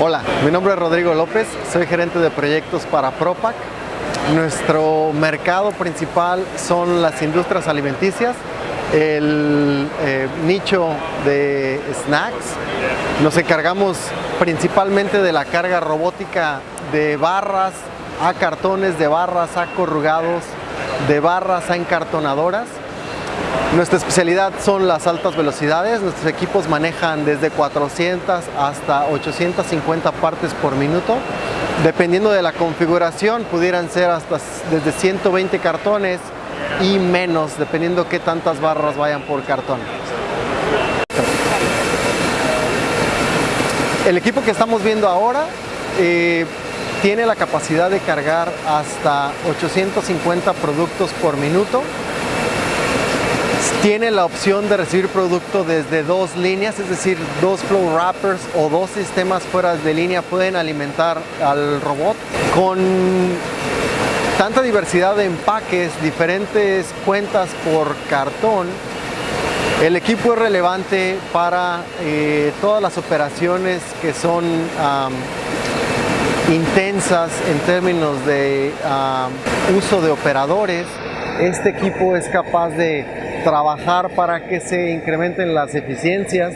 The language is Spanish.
Hola, mi nombre es Rodrigo López, soy gerente de proyectos para Propac. Nuestro mercado principal son las industrias alimenticias, el eh, nicho de snacks. Nos encargamos principalmente de la carga robótica de barras a cartones, de barras a corrugados, de barras a encartonadoras nuestra especialidad son las altas velocidades, nuestros equipos manejan desde 400 hasta 850 partes por minuto. Dependiendo de la configuración, pudieran ser hasta desde 120 cartones y menos, dependiendo qué tantas barras vayan por cartón. El equipo que estamos viendo ahora eh, tiene la capacidad de cargar hasta 850 productos por minuto tiene la opción de recibir producto desde dos líneas, es decir, dos flow wrappers o dos sistemas fuera de línea pueden alimentar al robot con tanta diversidad de empaques, diferentes cuentas por cartón, el equipo es relevante para eh, todas las operaciones que son intensas en términos de uso de operadores. Este equipo es capaz de trabajar para que se incrementen las eficiencias